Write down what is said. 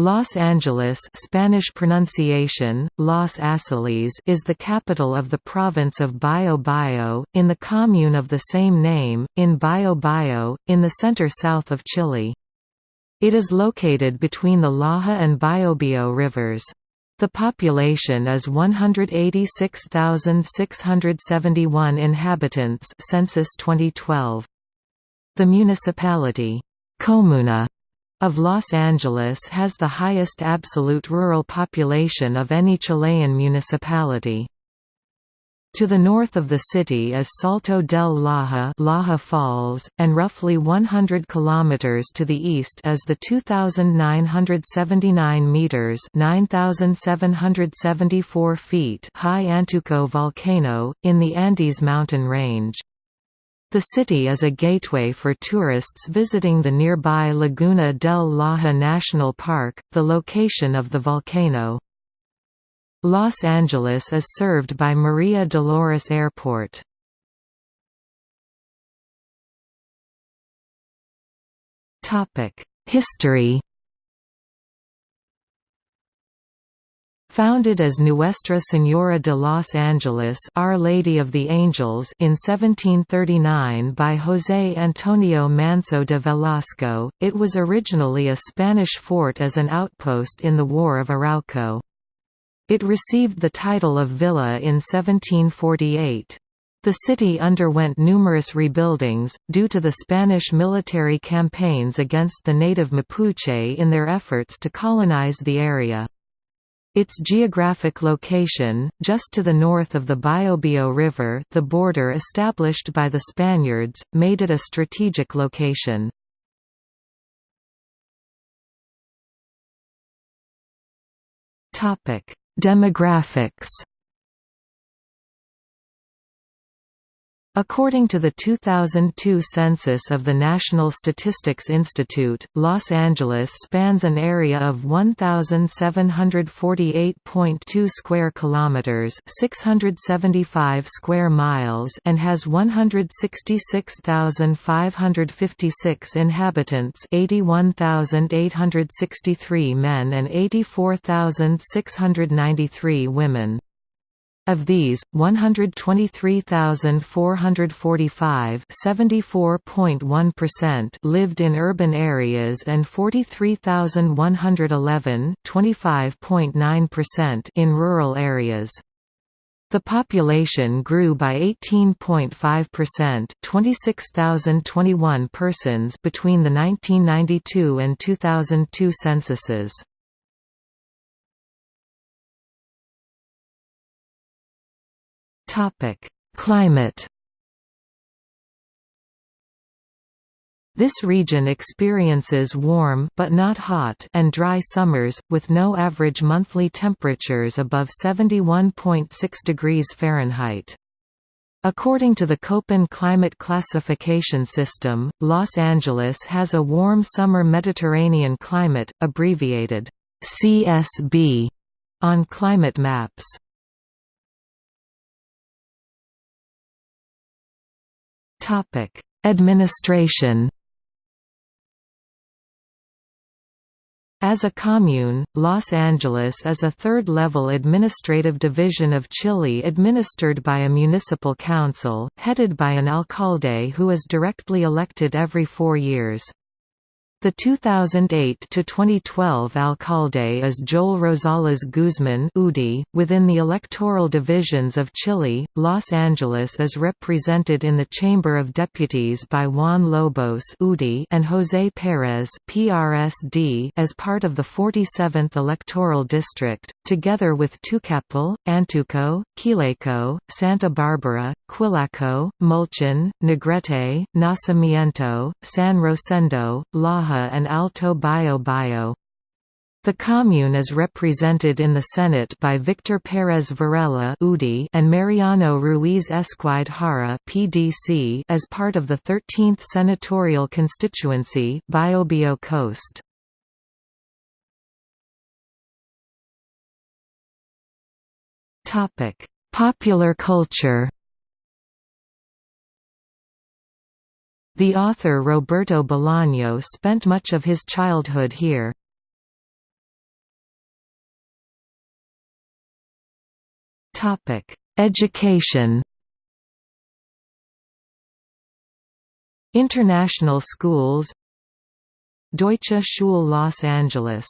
Los Angeles Spanish pronunciation, Los Angeles is the capital of the province of Bio Bio, in the commune of the same name, in Bio Bio, in the center-south of Chile. It is located between the Laja and Biobío rivers. The population is 186,671 inhabitants census 2012. The municipality, Comuna of Los Angeles has the highest absolute rural population of any Chilean municipality. To the north of the city is Salto del Laja, Laja Falls, and roughly 100 kilometers to the east is the 2979 meters, 9774 feet high Antuco volcano in the Andes mountain range. The city is a gateway for tourists visiting the nearby Laguna del Laja National Park, the location of the volcano. Los Angeles is served by Maria Dolores Airport. History Founded as Nuestra Señora de los Angeles Our Lady of the Angels in 1739 by José Antonio Manso de Velasco, it was originally a Spanish fort as an outpost in the War of Arauco. It received the title of villa in 1748. The city underwent numerous rebuildings, due to the Spanish military campaigns against the native Mapuche in their efforts to colonize the area. Its geographic location, just to the north of the Biobío River the border established by the Spaniards, made it a strategic location. Demographics According to the 2002 census of the National Statistics Institute, Los Angeles spans an area of 1748.2 square kilometers, 675 square miles, and has 166,556 inhabitants, 81,863 men and 84,693 women. Of these, 123,445 lived in urban areas and 43,111 in rural areas. The population grew by 18.5% 26,021 persons between the 1992 and 2002 censuses. Topic: Climate. This region experiences warm but not hot and dry summers, with no average monthly temperatures above 71.6 degrees Fahrenheit. According to the Köppen climate classification system, Los Angeles has a warm summer Mediterranean climate, abbreviated CSB, on climate maps. Topic: Administration. As a commune, Los Angeles is a third-level administrative division of Chile administered by a municipal council, headed by an alcalde who is directly elected every four years. The 2008–2012 alcalde is Joel Rosales Guzman UDI. .Within the electoral divisions of Chile, Los Angeles is represented in the Chamber of Deputies by Juan Lobos UDI and José Pérez PRSD as part of the 47th electoral district, together with Tucapel, Antuco, Quilleco, Santa Barbara, Quilaco, Mulchen, Negrete, Nacimiento, San Rosendo, Laja and Alto Bio Bio. The commune is represented in the Senate by Victor Pérez Varela and Mariano Ruiz Esquide Jara (PDC) as part of the 13th senatorial constituency, Biobío Coast. Popular culture. The author Roberto Bolaño spent much of his childhood here. Education. International schools. Deutsche Schule Los Angeles.